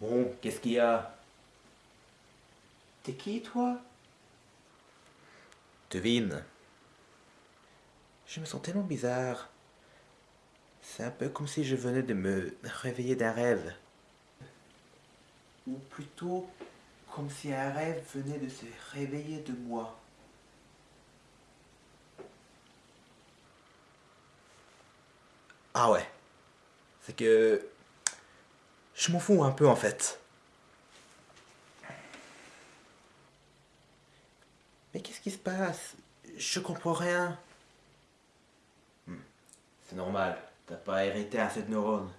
Bon, qu'est-ce qu'il y a? T'es qui, toi? Devine. Je me sens tellement bizarre. C'est un peu comme si je venais de me réveiller d'un rêve. Ou plutôt, comme si un rêve venait de se réveiller de moi. Ah ouais. C'est que... Je m'en fous un peu en fait. Mais qu'est-ce qui se passe? Je comprends rien. Hmm. C'est normal, t'as pas hérité assez de neurones.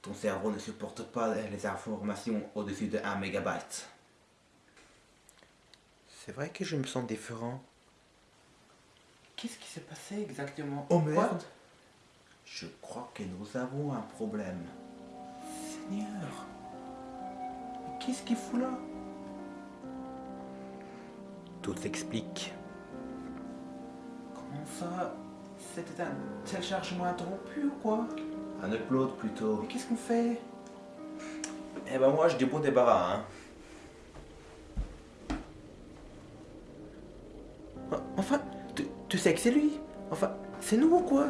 Ton cerveau ne supporte pas les informations au-dessus de 1 mégabyte. C'est vrai que je me sens différent. Qu'est-ce qui s'est passé exactement? Oh merde Je crois que nous avons un problème. Seigneur Mais qu'est-ce qu'il fout là? Tout s'explique. Comment ça? C'était un téléchargement interrompu ou quoi? Un upload plutôt. Mais qu'est-ce qu'on fait? Eh ben moi je dis bon débarras hein. Enfin, tu, tu sais que c'est lui? Enfin, c'est nous ou quoi?